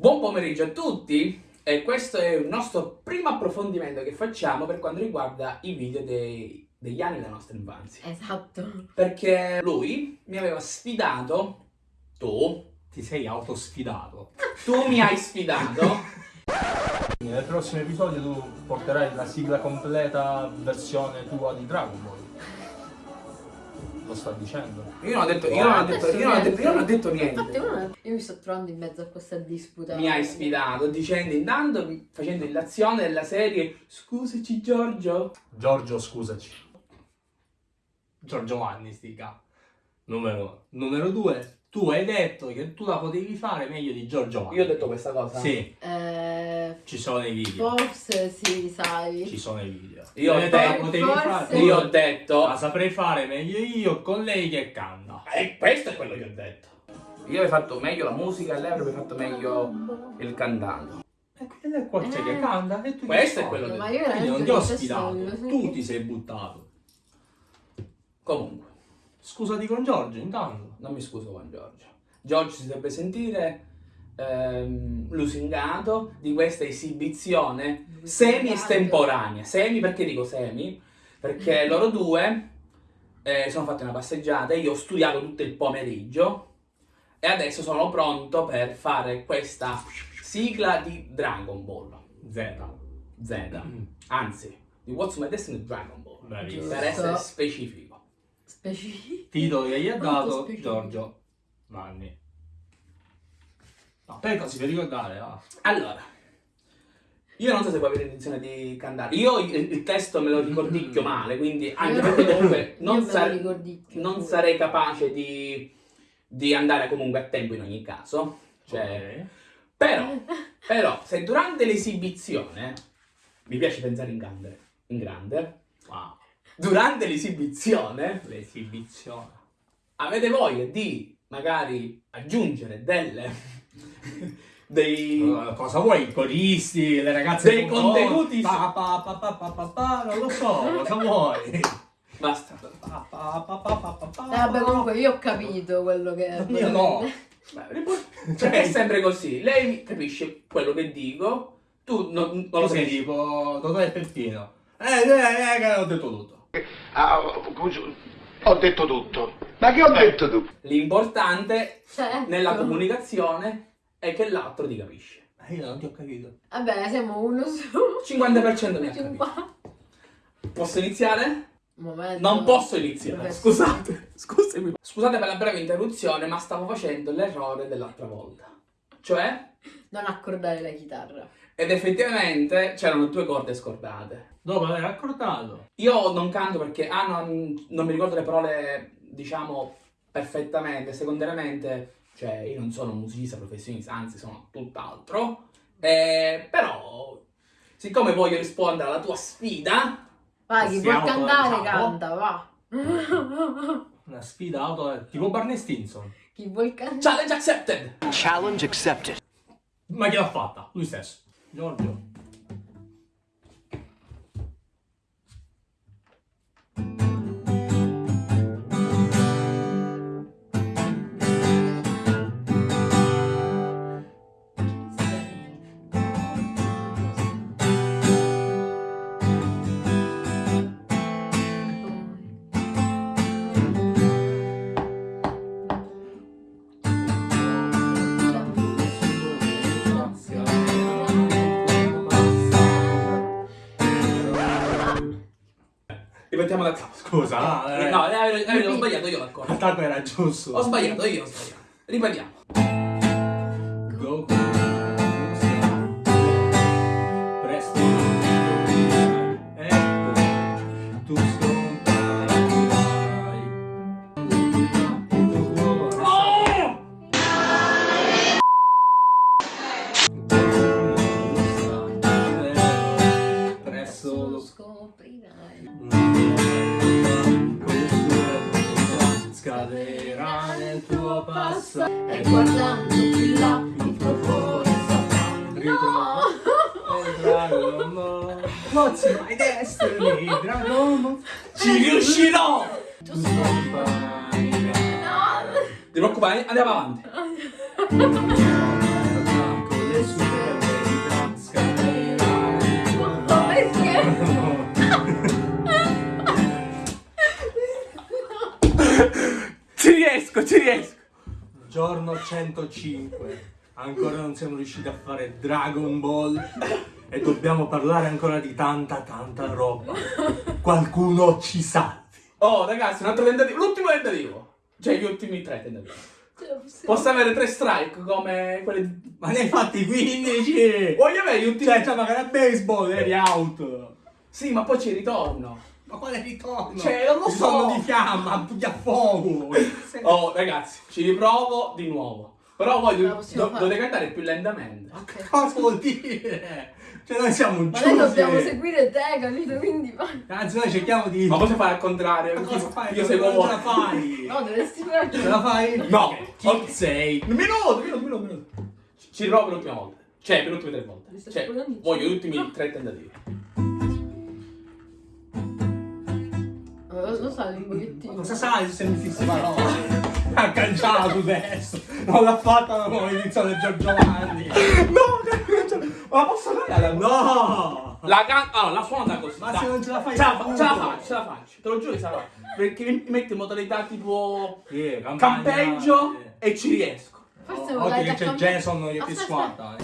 Buon pomeriggio a tutti e questo è il nostro primo approfondimento che facciamo per quanto riguarda i video dei, degli anni della nostra infanzia. Esatto. Perché lui mi aveva sfidato, tu, Ti sei autosfidato. tu mi hai sfidato Nel prossimo episodio tu porterai la sigla completa versione tua di Dragon Ball. Lo sta dicendo. Io non ho detto, io non ho detto, io non ho detto, io non ho detto Infatti niente. uno- io mi sto trovando in mezzo a questa disputa. Mi hai sfidato dicendo intanto, facendo illazione della serie Scusaci Giorgio. Giorgio, scusaci. Giorgio Vanni, stica. Numero, numero due. Tu hai detto che tu la potevi fare meglio di Giorgio Vanni. Io ho detto questa cosa? Sì, Eh, ci sono i video. forse sì, sai. Ci sono i video. Io ho detto potevi forse- fare. Io ho detto La saprei fare meglio io con lei che canta. E questo è quello che ho detto. Io avrei fatto meglio la musica e lei avrebbe fatto meglio il cantante. E quindi è qua c'è Eh. che canta e tu Questo che è quello che- Ma io Quindi non ti ho sfidato, tu ti sei buttato. Comunque, Scusati con Giorgio intanto. non mi scuso con Giorgio. Giorgio si dovrebbe sentire ehm, lusingato di questa esibizione semi estemporanea. Semi perché dico semi? Perché loro due eh, sono fatti una passeggiata, io ho studiato tutto il pomeriggio e adesso sono pronto per fare questa sigla di Dragon Ball Z. Z. Anzi, di What's My Destiny Dragon Ball. Bravissimo. Per essere specifico. Specifico. Titolo che gli ha dato. Giorgio Vanni. No, per così per ricordare, va. Allora, io non so se voi avete intenzione di cantare. Io il, il testo me lo ricordicchio male, quindi anche perché comunque non, ricordicchio non sarei capace di, di andare comunque a tempo in ogni caso. Cioè, Ok. però, però, se durante l'esibizione, mi piace pensare in grande, in grande, Wow. Durante l'esibizione L'esibizione. avete voglia di magari aggiungere delle dei Uh, cosa vuoi? I coristi, le ragazze Dei con contenuti- Pa, pa, pa, pa, pa, pa, pa, non lo so, cosa vuoi? basta Pa, pa, pa, pa, pa, pa, pa. Eh, vabbè, comunque io ho capito quello che Io no. Beh, cioè è sempre così lei capisce quello che dico tu non, non lo sei tipo Totò e Peppino. Eh, eh, eh, che ho detto tutto. Ah, ho detto tutto. Ma che ho detto tu? l'importante Certo. nella comunicazione è che l'altro ti capisce Eh, io non ti ho capito. Vabbè, siamo uno su 50% mi ha capito 50. posso iniziare? Momento. non posso iniziare Professore. scusate scusami scusate per la breve interruzione ma stavo facendo l'errore dell'altra volta cioè Non accordare la chitarra. Ed effettivamente c'erano due corde scordate Dopo aver accordato. Io non canto perché ah, non, non mi ricordo le parole, diciamo, perfettamente. Secondariamente, cioè, io non sono un musicista professionista, anzi, sono tutt'altro. Eh, però, siccome voglio rispondere alla tua sfida, Vai, chi vuol Siamo cantare canta, va. Una sfida auto tipo Barney Stinson. chi vuol cantare? challenge accepted! Challenge accepted. Ma chi l'ha fatta? Lui stesso. Giorgio. Ripetiamo da capo. Scusa, ah, eh. No, eh, eh, ho sbagliato io l'accordo. Tanto era giusto. Ho sbagliato io, ho sbagliato. Ripetiamo. Go. di no! No! Ti preoccupare, andiamo avanti. ci riesco, ci riesco. Giorno 105. Ancora non siamo riusciti a fare Dragon Ball e dobbiamo parlare ancora di tanta tanta roba. Qualcuno ci sa. Oh, ragazzi, un altro tentativo. L'ultimo tentativo. Cioè, gli ultimi tre tentativi. Posso avere tre strike come quelli di... Ma ne hai fatti 15! Voglio avere gli ultimi... Cioè, già magari a baseball eri out. Sì, ma poi ci ritorno. Ma quale ritorno? Cioè, non lo so. sono di fiamma, di a fuoco. Oh, ragazzi, ci riprovo di nuovo. Però voi La do- dovete cantare più lentamente. Ok. Cosa vuol dire? Cioè, noi siamo Ma giusti. noi dobbiamo seguire te, capito? Quindi vai. Anzi, noi cerchiamo di. Ma posso fare al contrario? Ma cosa Io- fai? Io Non seguo ce voi. la fai? No, dovresti fare. Ce la fai? No. Chi Ok. sei? Un minuto, minuto, minuto, minuto. Ci- riprovo per l'ultima volta. Cioè, per le ultime tre volte. Cioè, voglio gli ultimi tre tentativi. Lo sai, un Ma pochettino. Cosa sai se mi fissi parole? Ha cangiato adesso! Non l'ha fatta da come iniziato Giorgio Giovanni! No, ma posso fare? No! La can... Allora, la suona così. Ma dai. se non ce la fai ce la, appunto. ce la faccio, ce la faccio. Te lo giuro che faccio. Perché mi metti in modalità tipo Sì, campagna- campeggio eh. e ci riesco. Forse Oh, Occhio che c'è Jason che ti squatta.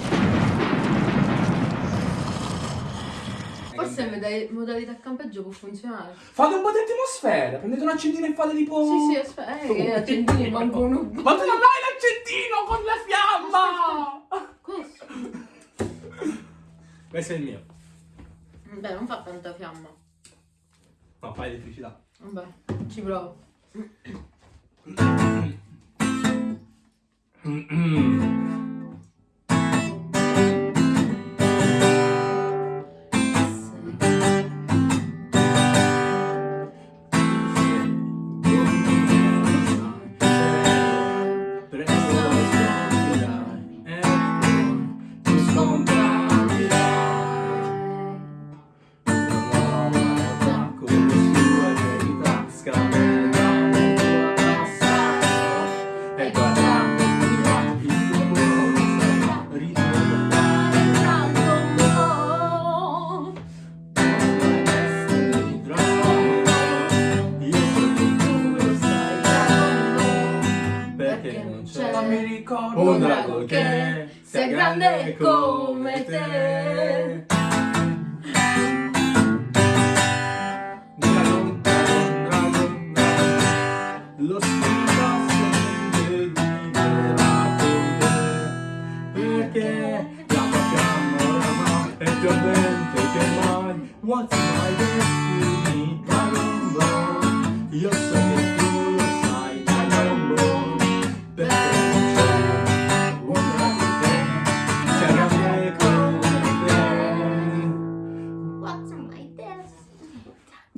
Forse in modali- modalità campeggio può funzionare. Fate un po' di atmosfera. Prendete un accendino e fate tipo. Sì, sì, aspetta, eh, che accendini mancano un Ma tu non hai l'accendino con la fiamma! Questo. Questo è il mio. Beh, non fa tanta fiamma. No, fai elettricità. Vabbè, ci provo. E mi ricordo. un drago che sia grande come te. Lo spirito sempre vivrà con te, perché la tua fiamma oramai è più ardente che mai. What's my destiny,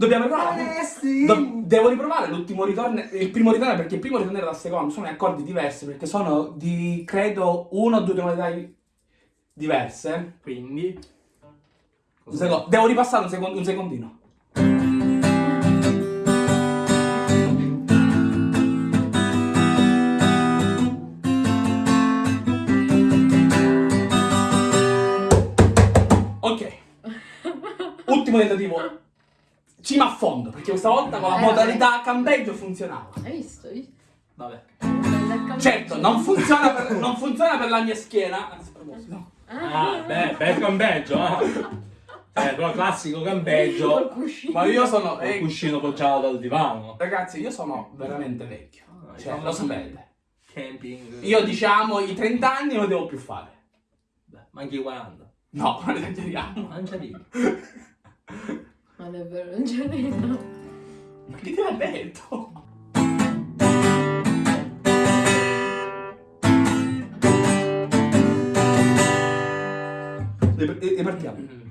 Dobbiamo riprovare. Do- devo riprovare l'ultimo ritorno. Il primo ritorno perché il primo ritorno e la seconda sono accordi diversi perché sono di credo uno o due tonalità diverse. Quindi Un secondo, devo ripassare un, secondo, un secondino. Ok. Ultimo tentativo. Ci mi affondo perché questa volta con la Eh, modalità campeggio funzionava. Hai visto? Hai visto? Vabbè. Campeggio. Certo, non funziona per, non funziona per la mia schiena. Anzi, a proposito. Ah, beh, bel campeggio, eh. Eh, però classico campeggio. Ma io sono. Eh, cuscino poggiato dal divano. ragazzi, io sono veramente vecchio. Cioè, lo sapete. Camping. Io diciamo i 30 anni non devo più fare. Beh, ma anche i 40. No, non esageriamo. Non c'è lì. Non è vero, non ce n'è. Ma chi te l'ha detto? E- Ripartiamo.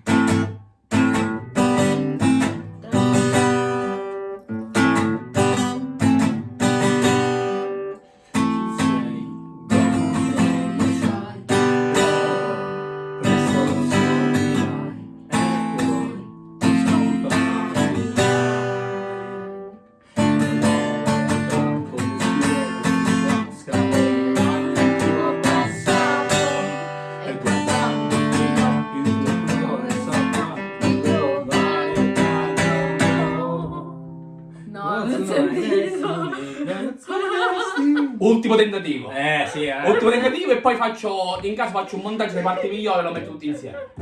Ultimo tentativo. Eh sì, eh. Ultimo tentativo e poi faccio, in caso faccio un montaggio delle parti migliori e lo metto tutti insieme.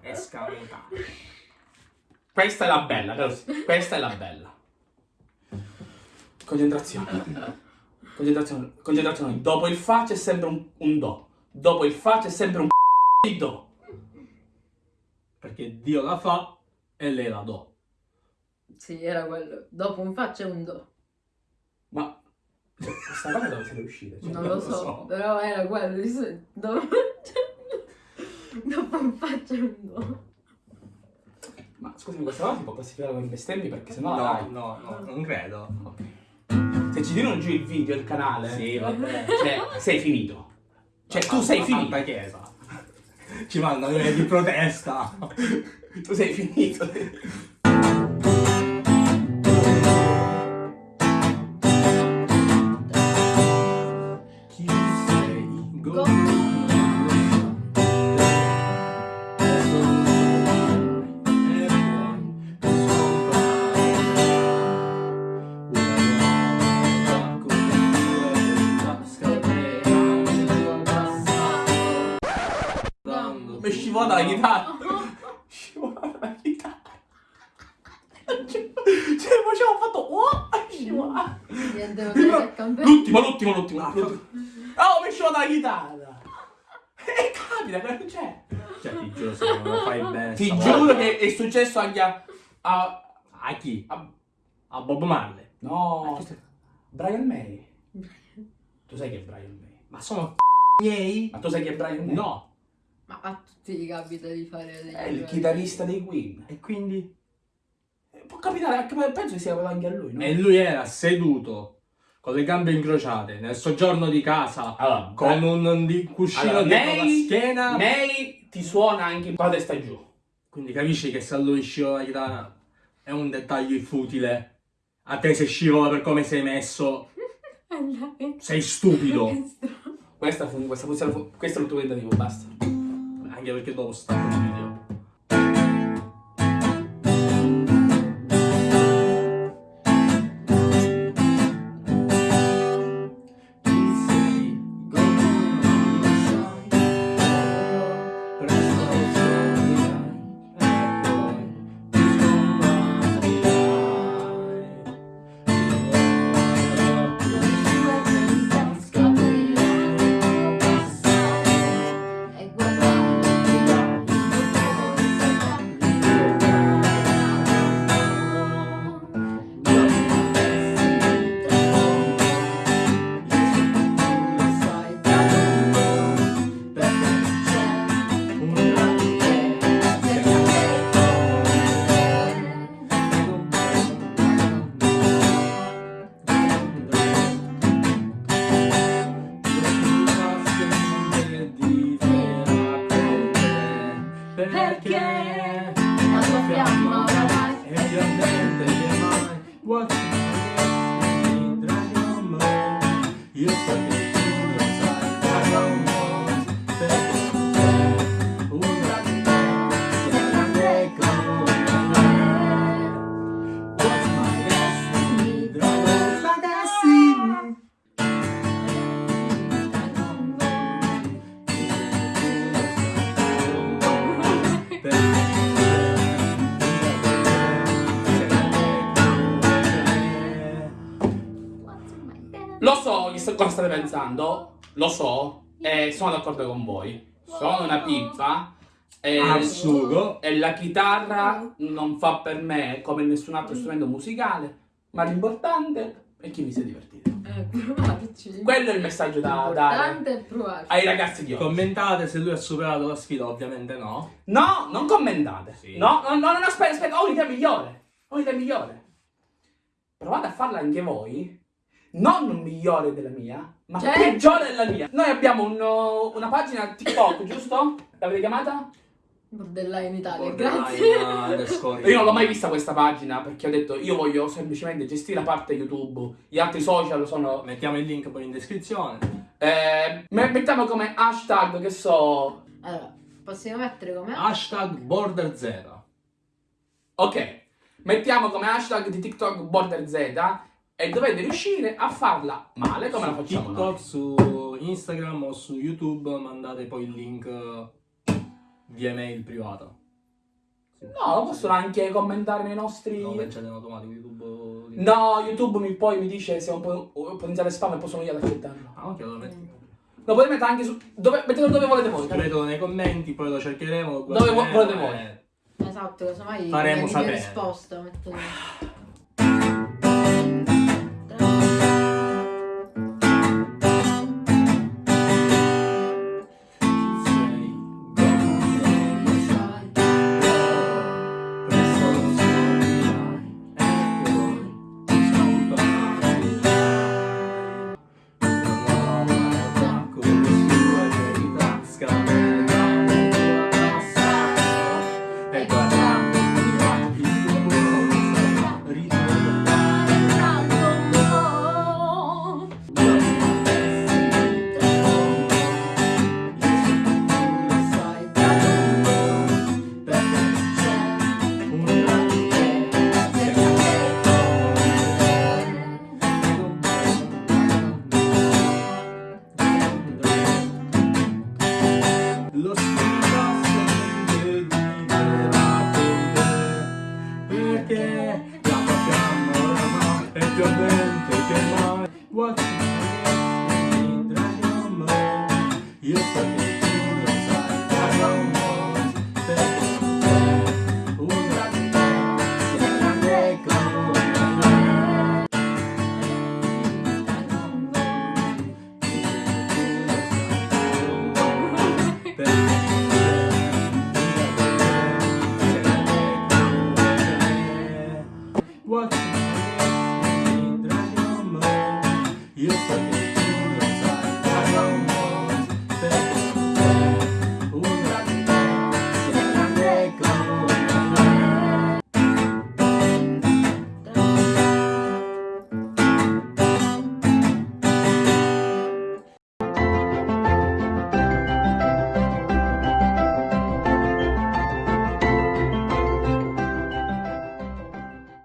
Escamotato. Questa è la bella. Questa è la bella. Concentrazione. Concentrazione. Concentrazione. Dopo il fa c'è sempre un, un do. Dopo il fa c'è sempre un di do. Perché Dio la fa e lei la do. Sì, era quello. Dopo un fa c'è un do. Ma cioè, questa cosa dove siete uscite? Cioè, non lo so, però era quello. Dopo, dopo un fa c'è un do. Ma scusami, questa cosa si può classificare come bestemmi perché sennò la No, no, no, non credo. Se ci tirano giù il video, il canale, Sì, vabbè. cioè, sei finito. Cioè, tu sei finito. Santa Chiesa. Ci mandano le di protesta. Tu sei finito. Mi scivola la chitarra. Scivola la chitarra. Cioè, facevo fatto oh, scivola. L'ultimo, l'ultimo, l'ultimo. Oh, mi scivola la chitarra. E capita, che non c'è. Cioè, ti giuro, se non lo fai bene. Ti stavolta- giuro che è successo anche a... a, A chi? a- A Bob Marley. no, Brian May. Tu sai chi è Brian May? Ma sono miei? Ma tu sai chi è Brian May? No. Ma a tutti gli capita di fare degli È il errori. chitarrista dei Queen. E quindi? Eh, Può capitare, anche- penso che sia anche a lui, no? E lui era seduto con le gambe incrociate nel soggiorno di casa Allora, con un di- cuscino Allora, dietro la May- schiena. May ti suona anche la testa giù. Quindi capisci che se a lui scivola la chitarra è un dettaglio futile. A te se scivola per come sei messo, sei stupido. Questa fu, questa fu, fu- questo è l'ultimo tentativo, basta. Anche perché dopo sta pensando, lo so, e sono d'accordo con voi. Sono una pippa e, Al sugo e la chitarra non fa per me come nessun altro strumento musicale, ma l'importante è che mi sia divertito. Eh, provarci. Quello è il messaggio da dare L'importante è provarci. ai ragazzi di oggi. Commentate se lui ha superato la sfida, ovviamente no. No, non commentate. Sì. No, no, no, no, aspetta, aspetta, ho un'idea migliore. Ho un'idea migliore. Provate a farla anche voi. Non migliore della mia, ma Certo. peggiore della mia. Noi abbiamo un- una pagina TikTok, giusto? L'avete chiamata? Bordellai in Italia, grazie. Borderline underscore. Io non l'ho mai vista questa pagina perché ho detto io voglio semplicemente gestire la parte YouTube. Gli altri social sono. Mettiamo il link poi in descrizione. Eh, me- mettiamo come hashtag, che so. Allora, possiamo mettere come? Hashtag Border Zero. Ok. mettiamo come hashtag di TikTok Border Z e dovete riuscire a farla male come la su facciamo TikTok, noi. su Instagram o su YouTube mandate poi il link eh, via mail privata. Sì. No, lo possono anche commentare nei nostri... No, lanciate in automatico YouTube. No, YouTube mi, poi mi dice se è un, po- un potenziale spam e poi sono io ad accettarlo. Ah, ok, lo metti. Lo potete mettere anche su... Dove, mettetelo dove volete voi. Scrivetelo nei commenti, poi lo cercheremo. lo Dove volete voi. e- Esatto, casomai Faremo sapere. la risposta. metto- los